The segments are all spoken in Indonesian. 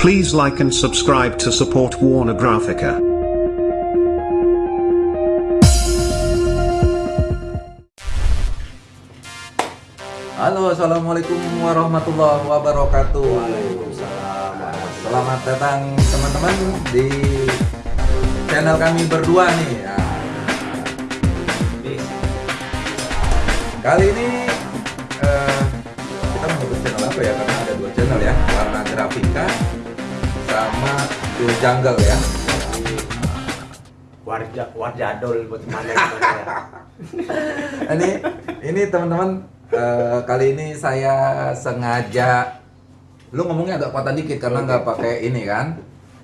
Please like and subscribe to support Warner Graphica. Halo, assalamualaikum warahmatullahi wabarakatuh. Waalaikumsalam. Selamat datang teman-teman di channel kami berdua nih. Nah, kali ini eh, kita menyebut channel apa ya? Karena ada dua channel ya, warna grafika sama Dul Jungle ya. Warja warjadol buat mana ya. ini ini teman-teman eh, kali ini saya sengaja lu ngomongnya agak kuatan dikit karena nggak pakai ini kan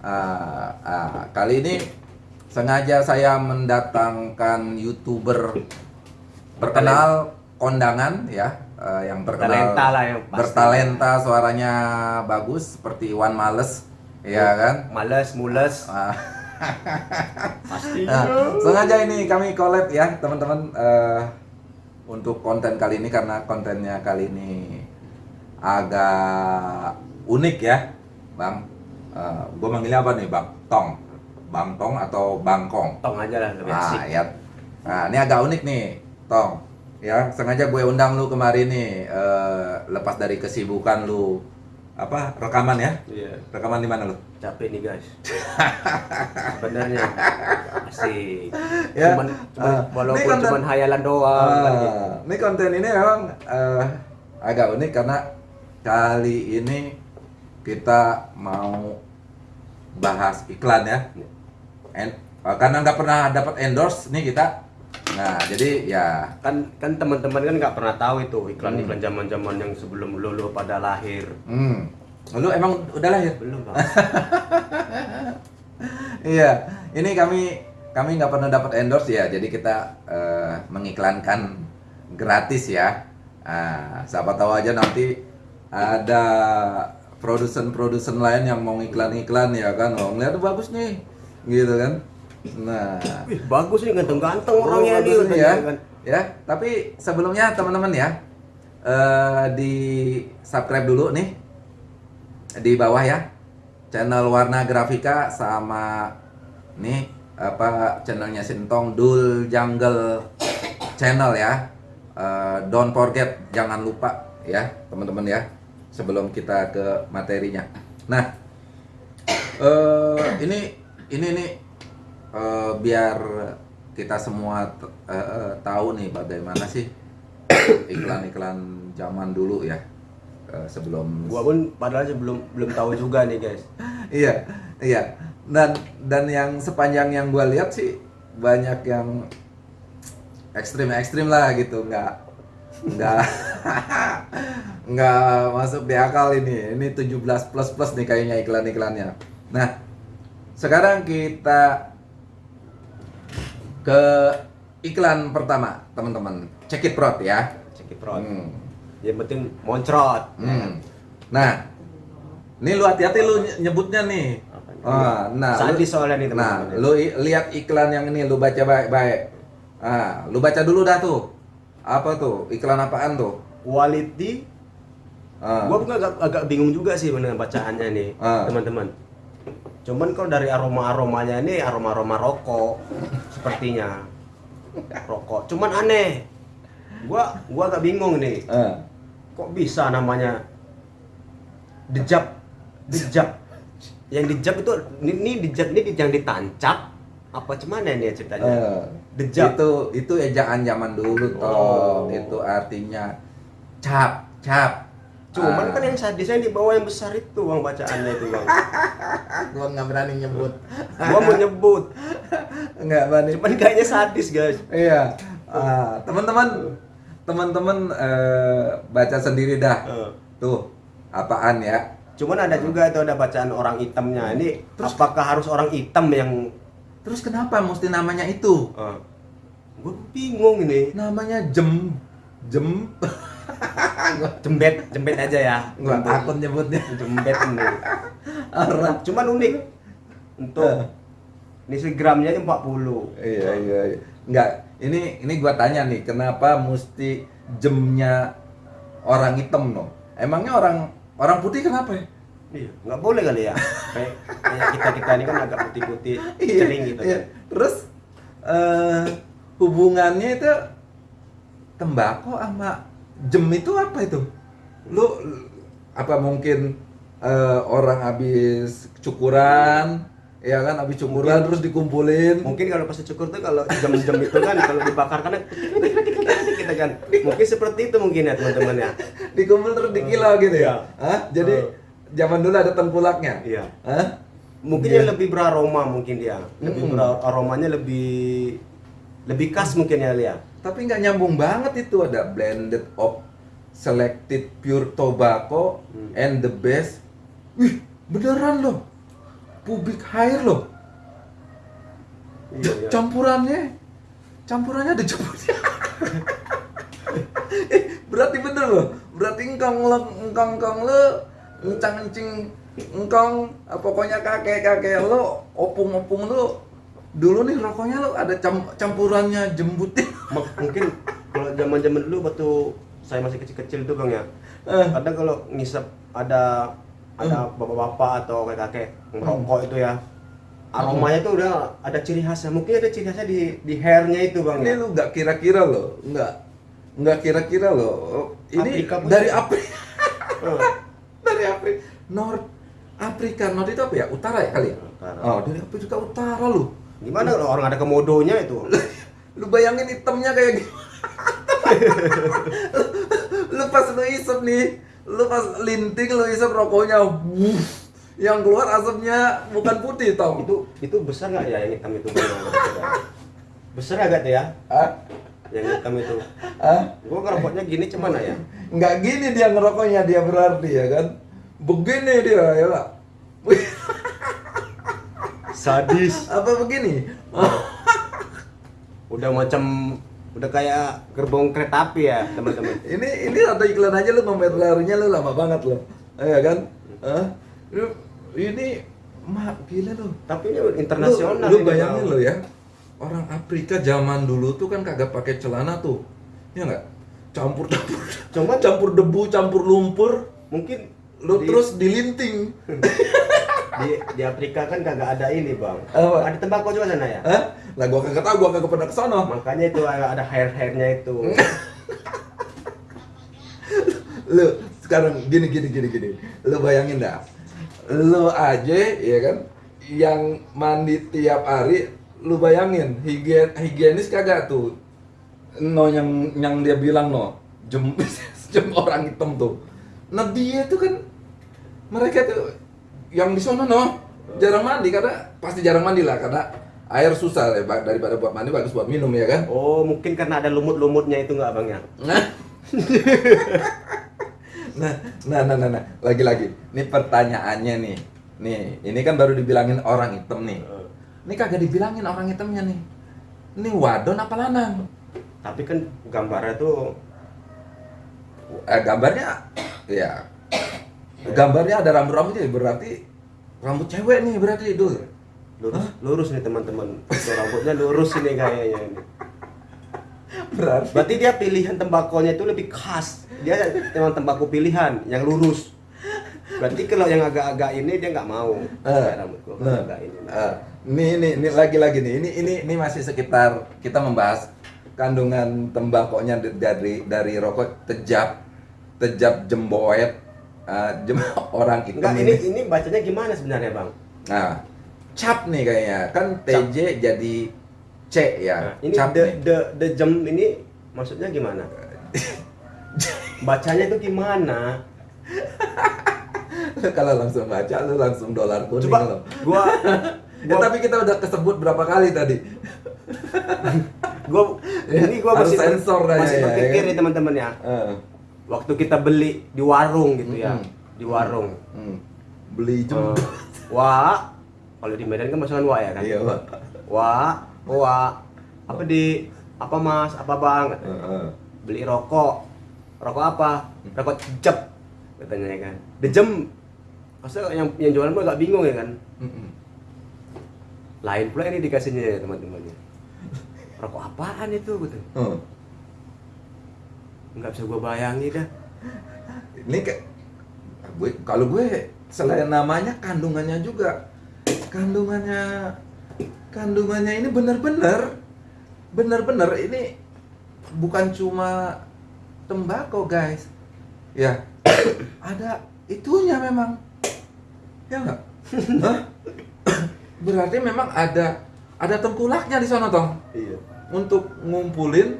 Ah, ah, kali ini sengaja saya mendatangkan youtuber terkenal kondangan ya eh, yang terkenal Bertalenta lah yang pasti. bertalenta suaranya bagus seperti Iwan Males ya kan Males, mules, Ah. pasti. Nah, sengaja ini kami collab ya teman-teman eh, untuk konten kali ini karena kontennya kali ini agak unik ya, bang. gue manggilnya apa nih, bang? Tong, bang Tong atau bangkong? Tong aja lah lebih Nah, asik. ya. Nah, ini agak unik nih, Tong. Ya, sengaja gue undang lu kemarin nih, eh, lepas dari kesibukan lu, apa rekaman ya? Iya. Rekaman di mana lu? Capek nih guys. Sebenarnya asik. Ya, Cuman, cuman ah, walaupun konten- cuman hayalan doang kan gitu. Ah, ini konten ini memang eh, agak unik karena kali ini kita mau bahas iklan ya. En, eh, karena nggak pernah dapat endorse nih kita. Nah, jadi ya Kan kan teman-teman kan nggak pernah tahu itu Hmm. iklan-iklan zaman-zaman yang sebelum lulu pada lahir. hmm. Lu emang udah lahir? Belum, Bang. Iya, ini kami kami nggak pernah dapat endorse ya, jadi kita eh, mengiklankan gratis ya. Ah, siapa tahu aja nanti ada produsen-produsen lain yang mau iklan-iklan ya kan, oh ngeliat bagus nih, gitu kan. Nah, Wih, bagus nih ganteng-ganteng oh, orangnya dia nih ya, ya. Tapi sebelumnya teman-teman ya, eh, di subscribe dulu nih. Di bawah ya channel warna grafika sama nih apa channelnya Sintong Dul Jungle channel ya. Eh, don't forget jangan lupa ya teman-teman ya sebelum kita ke materinya. Nah eh ini ini nih eh, biar kita semua eh, tahu nih bagaimana sih iklan-iklan zaman dulu ya Eh, sebelum Gua pun padahal aja belum belum tahu juga nih guys. iya iya. Dan dan yang sepanjang yang gue lihat sih banyak yang ekstrim ekstrim lah gitu. Nggak nggak nggak masuk di akal ini. Ini 17 plus plus nih kayaknya iklan iklannya nah sekarang kita ke iklan pertama teman-teman check it prot ya Cekiprot. Hmm. Yang penting moncrot. Hmm. Nah, ini lu hati-hati lu ny- nyebutnya nih. Ah, nah, lu- soalnya nih, Nah, teman-teman. lu i- lihat iklan yang ini, lu baca baik-baik. Ah, lu baca dulu dah tuh. Apa tuh? Iklan apaan tuh? Quality. Ah. Gua pun agak, agak bingung juga sih dengan bacaannya nih, Ah. Cuman kalau dari aroma-aromanya ini aroma-aroma rokok sepertinya. Rokok. Cuman aneh. Gua gua agak bingung nih. Ah. Kok bisa namanya dejap? Dejap. Yang dejap itu ini, ini dejap ini yang ditancap apa cuman nih ceritanya? Eh, Dejap. Itu itu ejaan zaman dulu toh. Oh. Itu artinya cap, cap. Cuman Ah. kan yang sadisnya di bawah yang besar itu bang bacaannya itu bang. gua nggak berani nyebut. Gua mau nyebut, Nggak berani. cuman kayaknya sadis guys. Iya. Ah, teman-teman, teman-teman eh, baca sendiri dah. Eh, Tuh, apaan ya? Cuman ada juga itu ada bacaan orang hitamnya. Ini apakah harus orang hitam yang? Terus kenapa mesti namanya itu? Uh, gue bingung ini. Namanya jem, jem. Jembet, jembet aja ya. Gua takut nyebutnya. Jembet ini. Orang. Cuman unik. Untuk Eh. Nisi gramnya aja 40. Iya, iya, iya. Enggak, ini ini gua tanya nih, kenapa mesti jemnya orang hitam no? Emangnya orang orang putih kenapa ya? Iya, nggak boleh kali ya. Kayak kayak kita kita ini kan agak putih-putih, Iya, kering gitu. iya. kan. Terus eh, hubungannya itu tembakau sama jem itu apa itu? Lu apa mungkin eh, orang habis cukuran, ya kan habis cukuran terus dikumpulin. Mungkin kalau pas cukur tuh kalau jam-jam itu kan kalau dibakar kan kita kan mungkin seperti itu mungkin ya teman-teman ya. dikumpul terus dikilau gitu ya. Iya. Hah? Jadi Eh. zaman dulu ada tengkulaknya. Iya. Hah? Mungkin dia lebih beraroma mungkin dia. Lebih Mm-mm. ber- aromanya lebih lebih khas mungkin ya Lia. Tapi nggak nyambung banget itu ada blended of selected pure tobacco Hmm. and the best. Wih, beneran loh. Pubic hair loh. Iya, iya. Campurannya campurannya ada jemputnya. eh, berarti bener loh. Berarti engkong lo engkong engkong lo encang encing engkong pokoknya kakek kakek lo opung opung lo dulu nih rokoknya lo ada cam- campurannya jembutnya. Mungkin kalau zaman-zaman dulu waktu saya masih kecil-kecil itu Bang ya. Eh. Kadang kalau ngisep ada ada bapak-bapak atau kakek-kakek merokok itu ya. Aromanya itu udah ada ciri khasnya. Mungkin ada ciri khasnya di di hairnya itu Bang Ini ya. lu nggak kira-kira loh, nggak nggak kira-kira. Oh, Ini Afrika dari juga. Afrika, Eh, dari Afrika, North Afrika, North itu apa ya? Utara ya kali ya? Utara. Oh, dari Afrika Utara lu. Gimana kalau orang ada komodonya itu? Lu bayangin hitamnya kayak gimana? lu pas lu isep nih, lu pas linting lu isep rokoknya, wuh, yang keluar asapnya bukan putih tau? itu itu besar nggak ya yang hitam itu? Besar agak tuh ya? Ah, Yang hitam itu. ah, Gua ngerokoknya gini cuman ya. nggak gini dia ngerokoknya dia berarti ya kan? Begini dia ya pak. Sadis. apa begini? Udah macam udah kayak gerbong kereta api ya, teman-teman. ini ini ada iklan aja lu mampir larinya lu lama banget lo, ya kan? Hah? Ini mah gila lu. Tapi ini internasional. Lu, lu bayangin lo ya, orang Afrika zaman dulu tuh kan kagak pakai celana tuh, ya nggak? Campur campur, Cuman campur debu, campur lumpur, mungkin lu di, terus dilinting. di di Afrika kan kagak ada ini, Bang. Apa? Ada tembakau juga sana ya? Hah? Lah gua kagak tahu, gua kagak pernah ke sana. Makanya itu ada hair-hairnya itu. lu sekarang gini gini gini gini lu bayangin dah lu aja ya kan yang mandi tiap hari lu bayangin higien higienis kagak tuh no yang yang dia bilang no jem jem orang hitam tuh dia tuh kan mereka tuh yang di sana no jarang mandi karena pasti jarang mandi lah karena air susah ya daripada buat mandi bagus buat minum ya kan Oh, mungkin karena ada lumut-lumutnya itu nggak, Bang ya? Nah. nah, nah, nah, nah, nah, lagi-lagi. Ini pertanyaannya nih. Nih, ini kan baru dibilangin orang hitam nih. Ini kagak dibilangin orang hitamnya nih. Ini wadon apa lanang? Tapi kan gambarnya tuh Eh, gambarnya, ya, gambarnya ada rambut-rambutnya berarti rambut cewek nih berarti itu. lurus lurus nih teman-teman. Rambutnya lurus ini kayaknya ini. Berarti Berarti dia pilihan tembakonya itu lebih khas. Dia memang tembakau pilihan yang lurus. Berarti kalau yang agak-agak ini dia nggak mau. Kayak rambut gua agak ini. ini, ini lagi-lagi nih. Ini, ini, ini masih sekitar kita membahas kandungan tembakonya dari dari rokok tejap, tejap jemboet, eh, jem, orang hitam Enggak, ini ini. bacanya gimana sebenarnya, Bang? Nah, cap nih kayaknya. Kan TJ jadi C ya. Nah, ini cap the, nih. the the jam ini maksudnya gimana? Bacanya itu gimana? Kalau langsung baca lu langsung dolar kuning Coba lo. gua Ya, gua, tapi kita udah kesebut berapa kali tadi. gua ini gua masih sensor masih ya, berpikir ya kan? nih teman-teman ya. Eh, Waktu kita beli di warung gitu ya. Mm-mm. Di warung. hmm. Beli Eh, jembut. wah, kalau di Medan kan masukan wah ya kan? Iya, Pak. Wah, wah. Apa di apa Mas? Apa Bang? Heeh. Beli rokok. Rokok apa? Rokok jep katanya ya kan. Dejem. Masa yang yang jualan mah agak bingung ya kan? Lain pula ini dikasihnya ya teman-teman ya. Rokok apaan itu gitu. Oh. Nggak bisa gua bayangin dah. Ini kayak gue kalau gue selain namanya kandungannya juga. Kandungannya kandungannya ini benar-benar benar-benar ini bukan cuma tembakau guys. Ya ada itunya memang. Ya enggak berarti memang ada ada tengkulaknya di sana toh? Iya. untuk ngumpulin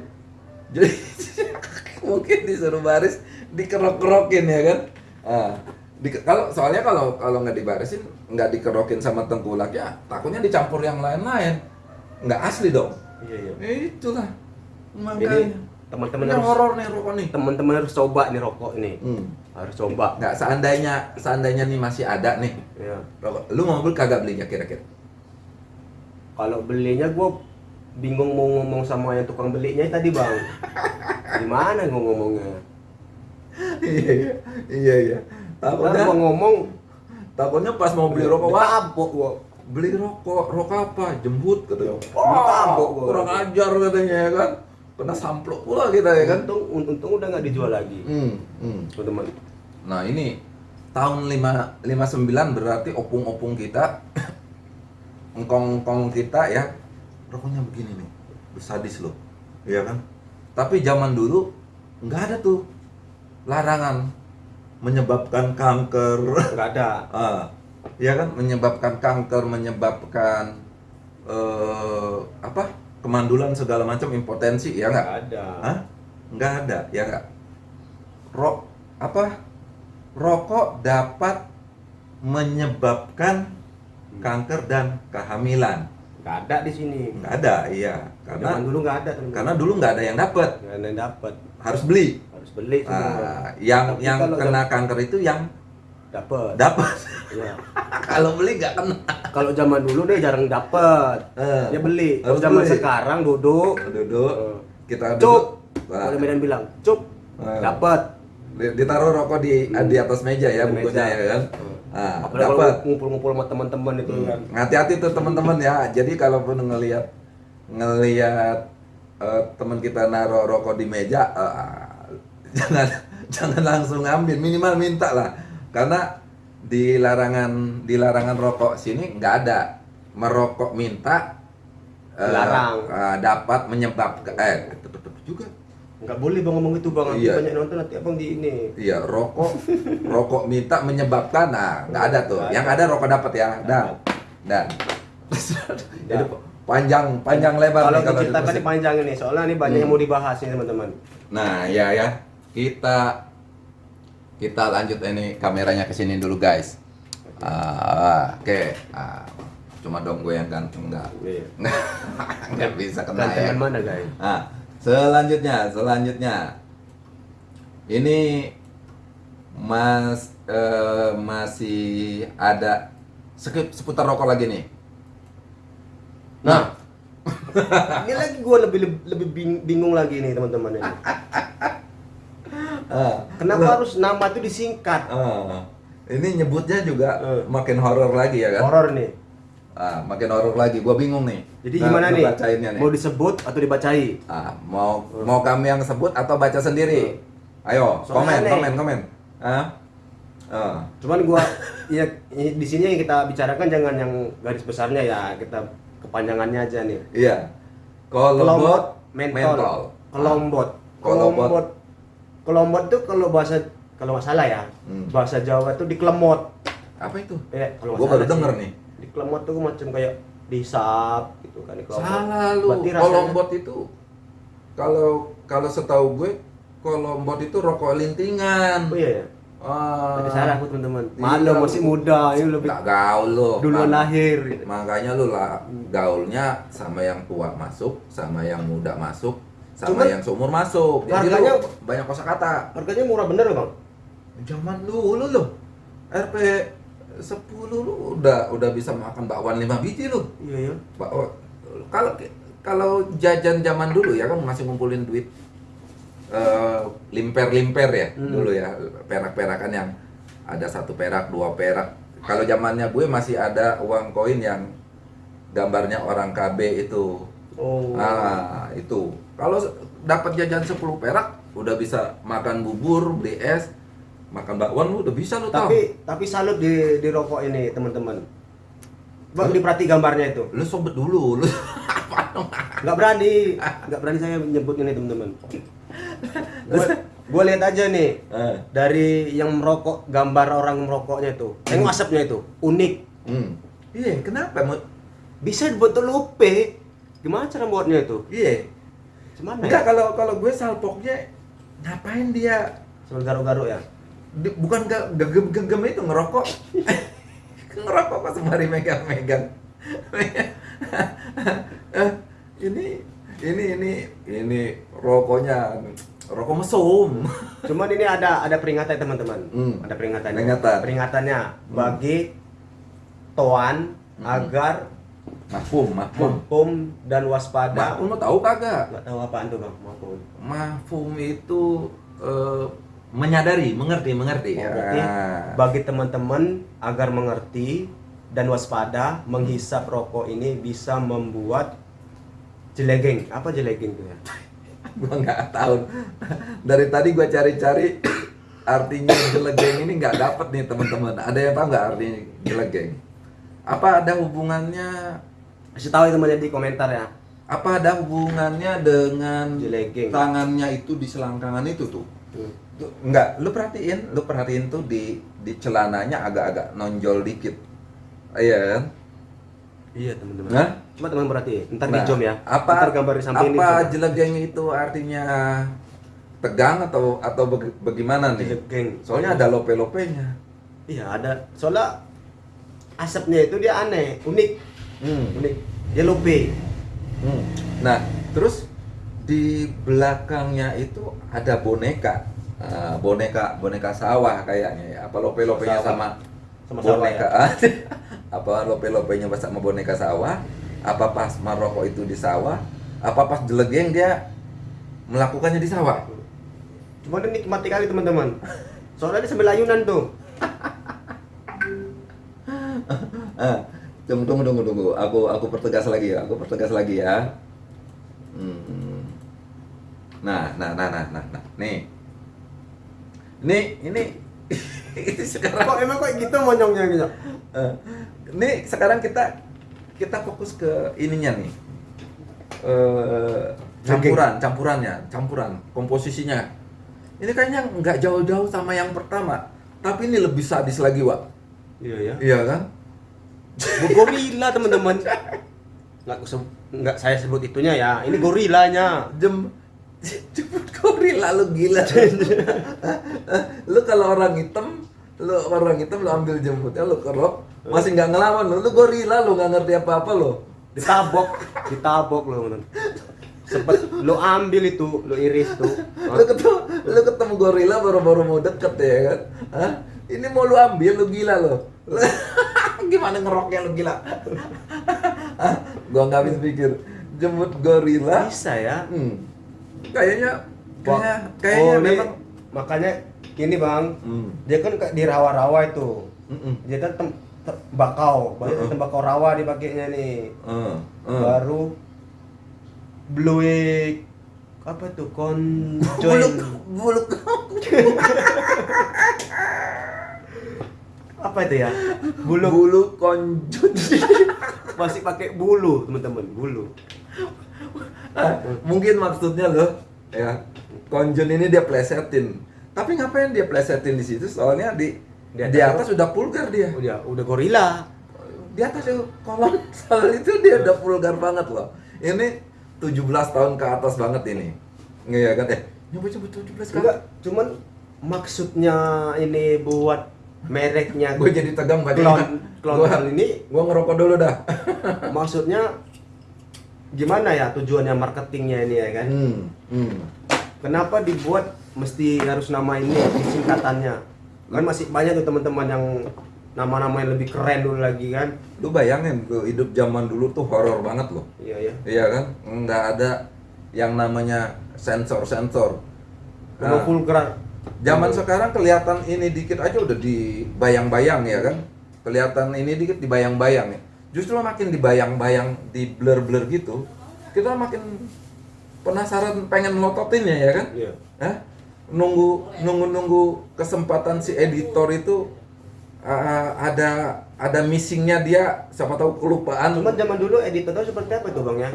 jadi mungkin disuruh baris dikerok-kerokin ya kan ah, di, kalau soalnya kalau kalau nggak dibarisin nggak dikerokin sama tengkulak ya takutnya dicampur yang lain-lain nggak asli dong Iya, iya. ya itulah Ini makanya teman-teman ini harus horor nih rokok nih teman-teman harus coba nih rokok ini. hmm. Harus coba. nggak seandainya seandainya nih masih ada nih Ya. rokok lu mau beli kagak belinya kira-kira Kalau belinya gue bingung mau ngomong sama yang tukang belinya tadi bang. Gimana gue ngomongnya? iya iya. Iya iya. Takutnya ngomong? Takutnya pas mau beli rokok wah. Tabok gua. beli rokok rokok apa? Jembut katanya gua. kurang ajar katanya ya kan? Kena samplok pula kita ya kan? Untung, untung udah nggak dijual lagi, hmm, hmm. nah ini tahun 5 59 berarti opung-opung kita engkong-engkong kita ya. Rokoknya begini nih sadis loh. Iya kan tapi zaman dulu nggak ada tuh larangan menyebabkan kanker Nggak ada. Ah, ya kan menyebabkan kanker, menyebabkan eh apa? kemandulan segala macam impotensi ya nggak? Nggak ada. Hah? Nggak ada, ya nggak? Rok apa? Rokok dapat menyebabkan kanker dan kehamilan. Nggak ada di sini. Nggak ada, iya. Karena Karena dulu nggak ada. teman-teman. karena dulu nggak ada yang dapat, nggak ada yang dapat. harus beli. Harus beli semua. Ah, yang Tapi yang kena kanker itu yang dapat. dapat. Iya. Kalau beli nggak kena. Kalau zaman dulu deh jarang dapat. Eh, Dia beli. Kalau zaman beli. sekarang duduk. duduk Eh, kita Cup. duduk Nah, Kalau Medan bilang, cup, Eh. dapat. di- ditaruh rokok di Hmm. di atas meja ya Di bukunya meja. ya kan Hmm. Nah, Apalagi kalau dapat ngumpul-ngumpul sama teman-teman itu Hmm. kan. hati-hati tuh teman-teman ya jadi kalaupun ngelihat ngelihat eh, teman kita naruh rokok di meja eh, jangan jangan langsung ambil minimal minta lah karena di larangan di larangan rokok sini nggak ada merokok minta eh, Dilarang. eh, dapat menyebabkan eh juga Nggak boleh bang ngomong itu bang, nanti Iya. banyak nonton nanti abang di ini. Iya, rokok rokok minta menyebabkan nah nggak ada tuh. Nggak Yang ada. ada rokok dapat ya. Dan dan jadi panjang panjang lebar Kalau nih kalau ini panjang ini, soalnya ini banyak Hmm. yang mau dibahas nih teman-teman. Nah, ya ya. Kita kita lanjut ini kameranya ke sini dulu, guys. Ah, oke. Ah, cuma dong gue yang ganteng enggak. Iya. Enggak bisa kena ya. Mana guys? Nah, selanjutnya, selanjutnya. Ini Mas eh, masih ada sekip seputar rokok lagi nih. Nah, ini lagi gue lebih lebih bing- bingung lagi nih teman-teman ini. Ah, Kenapa lo- harus nama itu disingkat? ah, ini nyebutnya juga Eh. makin horor lagi ya kan? Horor nih. Ah, makin horor lagi. Gua bingung nih. Jadi Nah, gimana nih? nih. Mau disebut atau dibacai? Ah, mau mau kami yang sebut atau baca sendiri? Ayo, Soalnya komen, aneh. komen, komen. Ah. Ah. Cuman gua ya di sini yang kita bicarakan jangan yang garis besarnya ya, kita kepanjangannya aja nih. Iya. Kolombot mentol. Kelombot. Kelombot. Kelombot. Kelombot tuh kalau bahasa kalau nggak salah ya, Hmm. bahasa Jawa tuh diklemot. Apa itu? Eh, kalau Gua baru denger sih. nih. Diklemot tuh macam kayak disap gitu kan diklemot. Salah lu. Berarti rasanya- Kolombot itu kalau kalau setahu gue kolombot itu rokok lintingan. Oh iya ya. Ah. Berarti salah aku teman-teman. Iya, Malu masih muda, ini lebih Nggak gaul lu. duluan Mak- lahir. gitu. Makanya lu lah gaulnya sama yang tua masuk, sama yang muda masuk, sama Cuman yang seumur masuk. Jadi harganya- lu banyak kosakata. Harganya murah bener loh, Bang. Zaman dulu lu RP 10 lu udah udah bisa makan bakwan 5 biji lu. Iya ya. Bakwan kalau kalau jajan zaman dulu ya kan masih ngumpulin duit eh, limper-limper ya Hmm. dulu ya perak-perakan yang ada satu perak dua perak kalau zamannya gue masih ada uang koin yang gambarnya orang KB itu Oh. ah itu kalau dapat jajan 10 perak udah bisa makan bubur beli es makan bakwan lu udah bisa lu tahu. Tapi tapi salut di di rokok ini teman-teman. Bang diperhati gambarnya itu. Lu sobat dulu, lu Nggak berani, nggak berani saya menyebut ini teman-teman. Gue lihat aja nih Eh. dari yang merokok gambar orang merokoknya itu, tengok asapnya itu unik. Hmm. Iya, kenapa? Mut? Bisa dibuat telupe. Gimana cara buatnya itu? Iya. Gimana Enggak ya? kalau kalau gue salpoknya ngapain dia Sambil garuk-garuk ya. Di- bukan gak gegem-gegem itu ngerokok ngerokok kok sembari megang-megang Eh, ini ini ini ini rokoknya rokok mesum Cuman ini ada ada peringatan teman-teman. Hmm. Ada peringatannya. Peringatan. Peringatannya bagi toan Hmm. agar mahfum mahfum mahfum dan waspada. mahfum lo tahu kagak Nggak tahu apaan tuh bang mahfum. mahfum itu eh, menyadari mengerti mengerti Oh, berarti bagi teman-teman agar mengerti dan waspada menghisap rokok ini bisa membuat jelegeng. Apa jelegeng tuh ya? gua nggak tahu dari tadi gua cari-cari artinya jelegeng ini nggak dapet nih teman-teman ada yang tahu nggak artinya jelegeng apa ada hubungannya Kasih tahu teman-teman di komentar ya. apa ada hubungannya dengan Jelegeng. tangannya itu di selangkangan itu tuh Hmm. Tuh, nggak lu perhatiin lu perhatiin tuh di di celananya agak-agak nonjol dikit iya kan Iya teman-teman. Hah? Coba teman berarti. Ntar Nah, di zoom ya. Apa Ntar gambar di samping ini. apa jelegeng itu artinya tegang atau atau baga- bagaimana nih? Jelegeng. Soalnya ada lope-lopenya. Iya ada. Soalnya asapnya itu dia aneh, unik, Hmm. unik. Dia lobe. Hmm. Nah, terus di belakangnya itu ada boneka. Ah, boneka boneka sawah kayaknya ya. Apa lope-lopenya Sawah. sama Sama sawah boneka? ya? apa lope-lopenya sama boneka sawah? Apa pas Maroko itu di sawah? Apa pas jelegeng dia melakukannya di sawah? Cuma ini nikmati kali teman-teman. Soalnya dia sambil ayunan tuh. Ah, tunggu tunggu tunggu tunggu. Aku aku pertegas lagi ya. Aku pertegas lagi ya. Hmm. Nah, nah, nah, nah, nah, nah. Nih. Ini ini ini sekarang Kok emang kok gitu monyongnya gitu? eh, ini sekarang kita kita fokus ke ininya nih. Eh, campuran, campurannya, campuran, komposisinya. Ini kayaknya nggak jauh-jauh sama yang pertama, tapi ini lebih sadis lagi, Wak. Iya ya. Iya kan? Gorila teman-teman. Nggak, kuseb- nggak saya sebut itunya ya. Ini gorilanya. jem jemput gorila lu gila lu kalau orang hitam lu orang hitam lu ambil jemputnya lu kerok masih nggak ngelawan lu lu gorila lu nggak ngerti apa apa lu Ditabok, ditabok teman. Sempet lu ambil itu, lu iris tuh. lu ketemu lu ketemu gorila baru-baru mau deket ya kan Hah? ini mau lu ambil lu gila lu gimana ngeroknya lu gila Hah? gua nggak habis pikir jemput gorila Bisa ya. hmm. Kayaknya Wah, kayak kayaknya oh, ini memang makanya gini bang, Hmm. dia kan di rawa-rawa itu, Mm-mm. dia kan tem- te- bakau, banyak Uh-uh. tembakau rawa dipakainya nih, Eh, eh. baru bluik apa tuh buluk konjoin buluk. Apa itu ya? Bulu bulu konjut masih pakai bulu teman-teman. Bulu mungkin maksudnya loh ya konjun ini dia plesetin. Tapi ngapain dia plesetin di situ? Soalnya di Di atas di atas udah pulgar dia. Udah udah gorila. Di atas itu kolom soal itu dia udah vulgar banget loh. Ini 17 tahun ke atas banget ini. Nggak kan? Eh nyoba coba 17 kan enggak cuman maksudnya ini buat mereknya gue jadi tegang baca klon klon gua, ini gua ngerokok dulu dah. Maksudnya gimana ya tujuannya marketingnya ini ya kan hmm, hmm. kenapa dibuat mesti harus nama ini singkatannya kan masih banyak tuh teman-teman yang nama-nama yang lebih keren dulu lagi kan lu bayangin tuh hidup zaman dulu tuh horor banget loh iya ya Iya kan? Nggak ada yang namanya sensor-sensor. Nah. Vulgar zaman sekarang kelihatan ini dikit aja udah dibayang-bayang ya kan? Kelihatan ini dikit dibayang-bayang ya. Justru makin dibayang-bayang, di blur-blur gitu, kita makin penasaran pengen melototinnya ya kan? iya Hah? nunggu nunggu nunggu kesempatan si editor itu uh, ada ada missingnya dia siapa tahu kelupaan Cuman zaman dulu editor tuh seperti apa itu bang ya?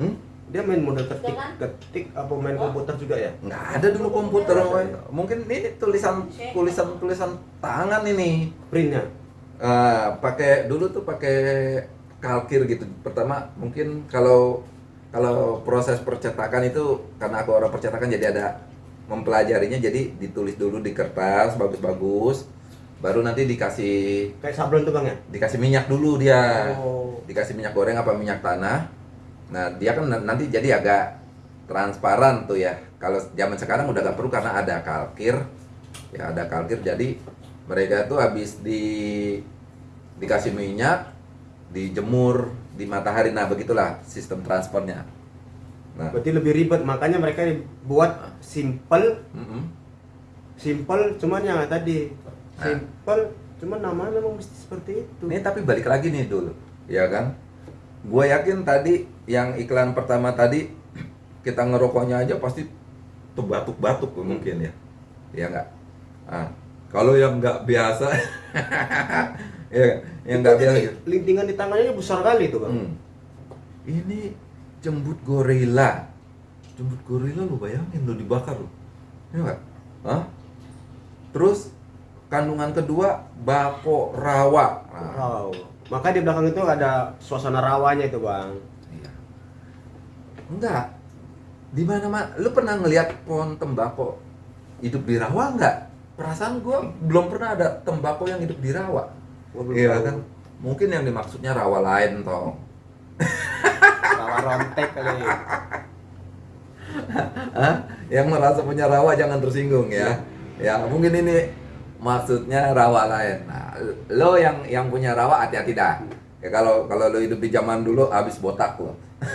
Hmm? Dia main model ketik, ketik apa main komputer juga ya? nggak ada dulu komputer mungkin ini tulisan tulisan tulisan tangan ini Printnya. Eh, pakai dulu tuh pakai kalkir gitu. Pertama mungkin kalau kalau proses percetakan itu karena aku orang percetakan jadi ada mempelajarinya jadi ditulis dulu di kertas bagus-bagus. Baru nanti dikasih Kayak sablon tuh bang ya? dikasih minyak dulu dia. Oh. dikasih minyak goreng apa minyak tanah. Nah dia kan na- nanti jadi agak transparan tuh ya. Kalau zaman sekarang udah gak perlu karena ada kalkir. Ya ada kalkir jadi mereka tuh habis di dikasih minyak dijemur di matahari nah begitulah sistem transfernya nah Berarti lebih ribet, makanya mereka buat simple, mm-mm. simple cuman yang tadi Nah. simple, cuman namanya memang mesti seperti itu. Ini tapi balik lagi nih dulu, ya kan? Gue yakin tadi yang iklan pertama tadi kita ngerokoknya aja pasti tuh batuk-batuk mungkin ya, ya nggak? Ah, kalau yang nggak biasa, ya yang nggak Itu biasa. Lintingan di tangannya besar kali tuh bang. Hmm. Ini jembut gorila, jembut gorila lu bayangin lu dibakar lu, ya nggak? Hah? Terus kandungan kedua bako rawa. Nah, Wow. Maka di belakang itu ada suasana rawanya itu bang. Iya. Enggak. Di mana mana lu pernah ngelihat pohon tembakau hidup di rawa enggak? Perasaan gua belum pernah ada tembakau yang hidup di rawa. Gua belum Iya tahu. kan? Mungkin yang dimaksudnya rawa lain toh. Rawa rontek kali. Hah? Yang merasa punya rawa jangan tersinggung ya. Ya, mungkin ini maksudnya rawa lain. Nah, lo yang yang punya rawa hati-hati dah. Ya kalau kalau lo hidup di zaman dulu habis botak lo.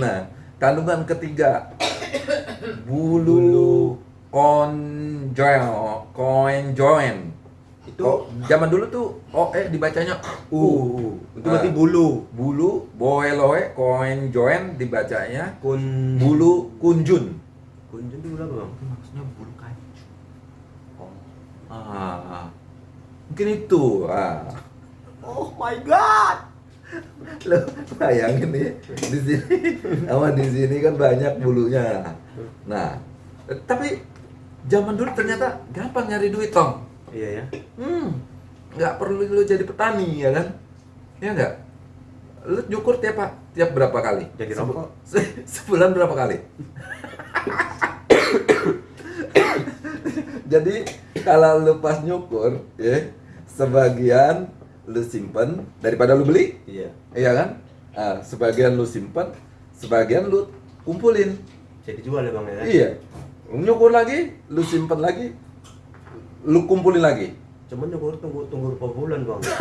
nah, kandungan ketiga bulu konjoin konjoin. Itu Oh, zaman dulu tuh oh eh dibacanya uh, u. itu berarti bulu. Bulu boeloe konjoin dibacanya Kun bulu kunjun. kunjun itu berapa bang? Mungkin maksudnya bulu kancu. Ah, mungkin itu. Ah. Oh my god. Lo bayangin nih di sini sama di sini kan banyak bulunya. Nah, eh, tapi zaman dulu ternyata gampang nyari duit, Tong. Iya ya. Hmm, nggak perlu lu jadi petani ya kan? Ya nggak? Lu nyukur tiap tiap berapa kali? Jadi rokok. se- sebulan berapa kali? Jadi kalau lu pas nyukur, ya sebagian lu simpen daripada lu beli, Iya. iya kan? Ah, sebagian lu simpen, sebagian lu kumpulin. Jadi jual ya bang ya. Iya. Nyukur lagi, lu simpen lagi, lu kumpulin lagi. Cuman nyukur tunggu tunggu berapa bulan bang?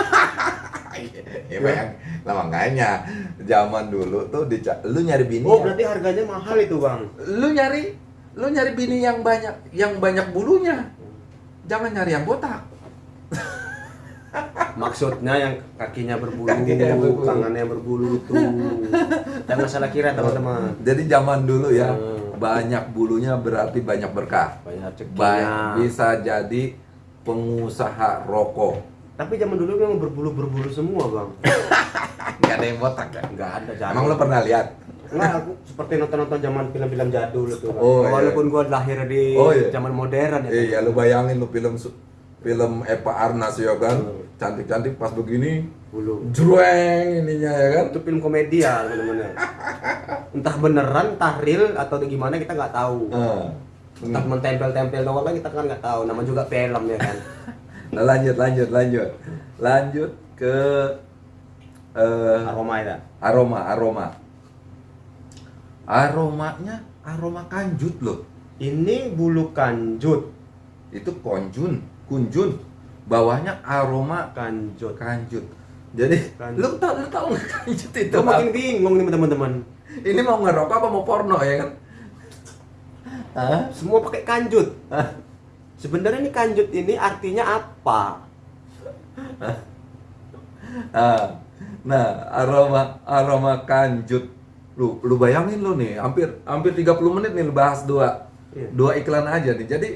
ya bayang, lah makanya zaman dulu tuh dica- lu nyari bini Oh yang- berarti harganya mahal itu bang. lu nyari lu nyari bini yang banyak yang banyak bulunya jangan nyari yang botak Maksudnya yang kakinya berbulu, Kakinya berbulu. tangannya berbulu itu. Jangan salah kira teman-teman. jadi zaman dulu ya Hmm. Banyak bulunya berarti banyak berkah Banyak Ba- rezekinya. bisa jadi pengusaha rokok Tapi zaman dulu memang berbulu-berbulu semua bang. nggak ada yang botak kan Enggak ada zaman. emang lu pernah lihat Enggak, aku seperti nonton-nonton zaman film-film jadul itu. Bang. Oh, iya. Walaupun gua lahir di Oh, iya. zaman modern ya. iya lu bayangin lu film film Eva Arnas ya kan Hmm. cantik-cantik pas begini Bulu. jreng ininya ya kan Itu film komedi ya teman-teman. Entah beneran, entah real atau gimana kita nggak tahu. Ah. Entah mentempel-tempel doang kan kita kan nggak tahu. Nama juga film ya kan. Nah, lanjut lanjut lanjut lanjut ke eh, Aroma ya. aroma aroma aromanya aroma kanjut loh Ini bulu kanjut. itu konjun kunjun bawahnya aroma Kanjut. kanjut jadi lu tau lu tau kanjut itu Gue makin bingung nih teman-teman. ini mau ngerokok apa mau porno ya kan Hah? Semua pakai kanjut. Sebenarnya ini kanjut ini artinya apa? Ah, nah aroma aroma kanjut lu lu bayangin lu nih hampir hampir 30 menit nih lu bahas dua Iya. dua iklan aja nih jadi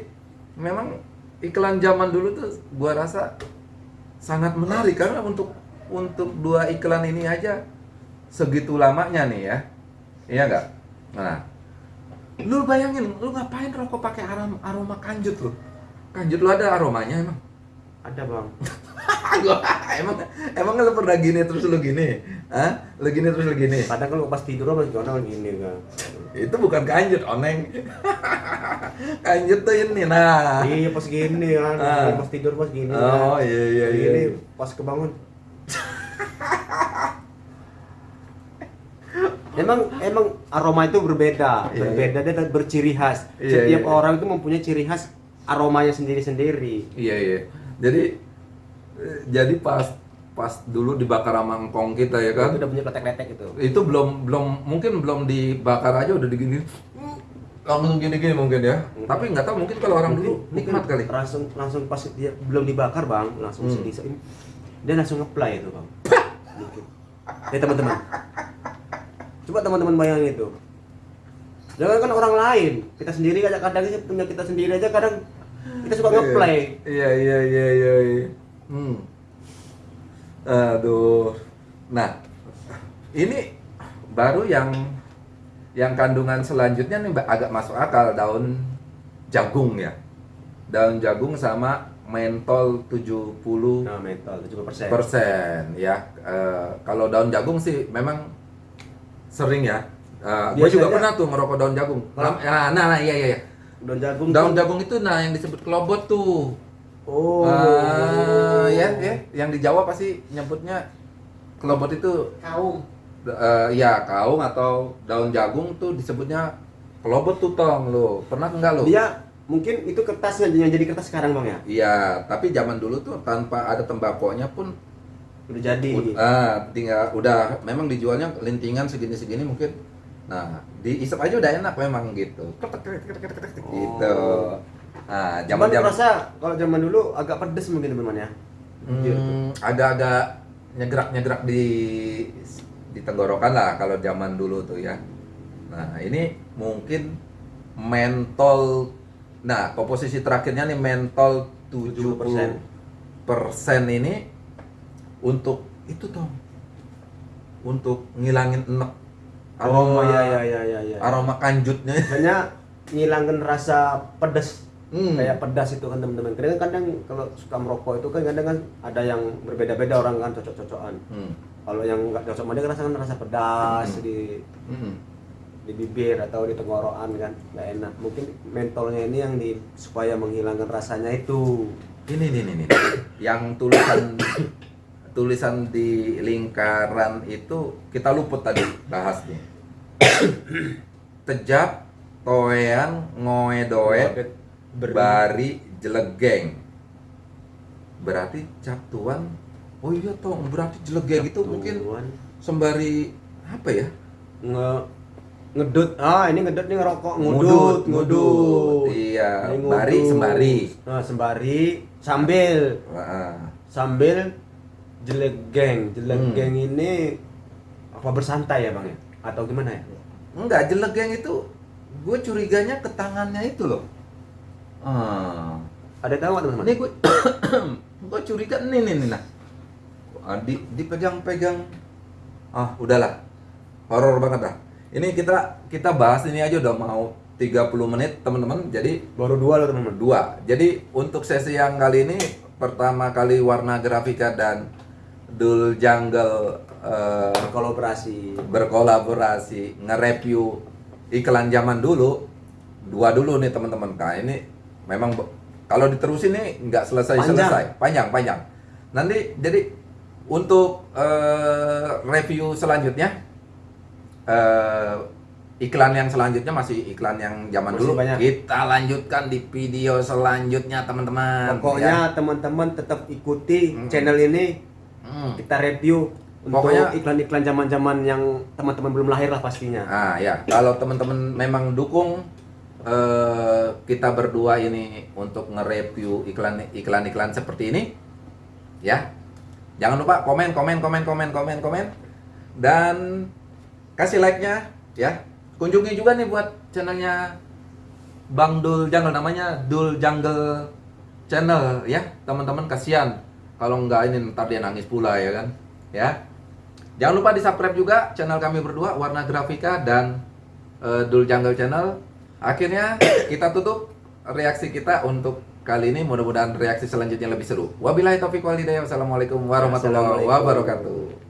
memang iklan zaman dulu tuh gua rasa sangat menarik karena untuk untuk dua iklan ini aja segitu lamanya nih ya iya nggak nah lu bayangin lu ngapain rokok pakai aroma aroma kanjut lu kanjut lu ada aromanya emang Ada bang. Gua- emang emang lu pernah gini terus lu gini Hah? lu gini terus lu gini Kadang kalau pas tidur masih kono gini kan. itu bukan kanjut oneng kanjut tuh ini nah Iya pas gini kan. Ah. Pas tidur pas gini. Oh, kan. iya, iya, iya, iya. pas kebangun. Emang emang aroma itu berbeda, Iya, berbeda dan berciri khas. Iya, Setiap iya. orang itu mempunyai ciri khas aromanya sendiri-sendiri. Iya iya. Jadi eh, jadi pas pas dulu dibakar sama engkong kita ya kan. Itu udah punya kletek-kletek itu. Itu belum belum mungkin belum dibakar aja udah digini langsung gini-gini mungkin ya. Tapi nggak tahu mungkin kalau orang dulu nikmat kali. Langsung langsung pas dia belum dibakar bang, langsung Hmm. sedih sedih. Dia langsung ngeplay itu bang. Mungkin. Ya teman-teman. Coba teman-teman bayangin itu. Jangan kan orang lain, kita sendiri aja kadang sih punya kita sendiri aja kadang kita suka ngeplay. Iya iya iya iya. iya. Hmm. Aduh. Nah, ini baru yang yang kandungan selanjutnya nih agak masuk akal daun jagung ya. Daun jagung sama mentol 70 Nah, mental 70%. persen ya. Eh, kalau daun jagung sih memang sering ya. Eh, gue juga pernah tuh ngerokok daun jagung. Nah, nah, nah, iya iya. iya. Daun jagung. Daun tuh- jagung itu nah yang disebut kelobot tuh. Oh. Ah, ya, ya, yang di Jawa pasti nyebutnya kelobot itu kaum eh, ya kaung atau daun jagung tuh disebutnya kelobot tuh tong lo. Pernah enggak lo? Dia mungkin itu kertasnya yang jadi kertas sekarang bang ya. Iya, tapi zaman dulu tuh tanpa ada tembakonya pun Udah jadi. ah tinggal udah memang dijualnya lintingan segini-segini mungkin. Nah, diisap aja udah enak memang gitu. Ketek, ketek, ketek, ketek, ketek, Oh. Gitu. Nah, Cuman zaman-zaman rasa kalau zaman dulu agak pedes mungkin teman-teman ya. Hmm, agak-agak nyegrak-nyegrak di di tenggorokan lah kalau zaman dulu tuh ya. Nah, ini mungkin mentol nah, komposisi terakhirnya nih mentol 70% 70%. ini untuk itu toh. Untuk ngilangin enek Oh iya iya iya iya. iya. aroma kanjutnya. Hanya ngilangin rasa pedas. Hmm. Kayak pedas itu kan teman-teman. Kadang kadang kalau suka merokok itu kan kadang kan ada yang berbeda-beda orang kan cocok-cocokan. Hmm. Kalau yang nggak cocok dia kan rasa pedas Hmm. di Hmm. di bibir atau di tenggorokan kan nggak enak. Mungkin mentolnya ini yang di supaya menghilangkan rasanya itu. Ini nih nih nih. Yang tulisan tulisan di lingkaran itu kita luput tadi bahas nih. Tejap, toean, ngoe doe, bari, jelegeng. Berarti cap tuan. Oh iya toh, berarti jelegeng itu mungkin sembari apa ya? nge ngedut ah ini ngedut nih ngerokok Ngudut, ngudut ngudut. Iya, Ini bari, ngudut. sembari. nah sembari sambil Wah, sambil jelegeng jelegeng Hmm. ini apa bersantai ya bang ya atau gimana ya Enggak, jelegeng itu gue curiganya ke tangannya itu loh. Ah. ada tahu teman-teman Ini gue gue curiga nih nih nih nah. Ah, di dipegang-pegang. Ah, udahlah. Horor banget dah. Ini kita kita bahas ini aja udah mau 30 menit, teman-teman. Jadi baru dua loh teman-teman dua. Jadi untuk sesi yang kali ini pertama kali warna grafika dan Dul Jungle eh, berkolaborasi berkolaborasi nge-review iklan zaman dulu. Dua dulu nih teman-teman. Nah ini memang kalau diterusin nih nggak selesai selesai panjang panjang. Nanti jadi untuk eh, review selanjutnya eh, iklan yang selanjutnya masih iklan yang zaman Masih dulu. banyak. kita lanjutkan di video selanjutnya teman-teman. Pokoknya teman-teman tetap ikuti Hmm. channel ini. Ya. Hmm. kita review untuk Pokoknya- iklan-iklan zaman-zaman yang teman-teman belum lahir lah pastinya Ah ya, kalau teman-teman memang dukung eh, kita berdua ini untuk nge-review iklan iklan-iklan seperti ini, ya. Jangan lupa komen, komen, komen, komen, komen, komen, dan kasih like-nya, ya. Kunjungi juga nih buat channelnya Bang Dul Jungle namanya Dul Jungle Channel ya teman-teman kasihan kalau nggak ini ntar dia nangis pula ya kan? Ya. Jangan lupa di subscribe juga channel kami berdua Warna Grafika dan eh, Dul Jungle Channel. Akhirnya kita tutup reaksi kita untuk kali ini. Mudah-mudahan reaksi selanjutnya lebih seru. Wabillahi taufiq walhidayah wassalamualaikum warahmatullahi wabarakatuh